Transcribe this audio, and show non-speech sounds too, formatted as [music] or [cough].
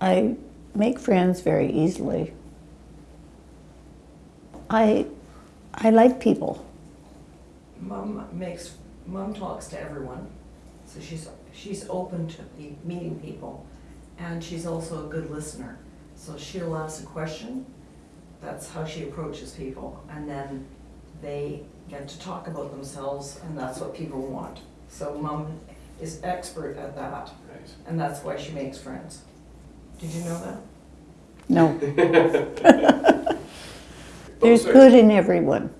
I make friends very easily. I, I like people. Mom makes, mom talks to everyone, so she's, she's open to be- meeting people. And she's also a good listener, so she'll ask a question, that's how she approaches people. And then they get to talk about themselves, and that's what people want. So mom is expert at that, Nice. and that's why she makes friends. Did you know that? No, [laughs] [laughs] Both there's good in everyone.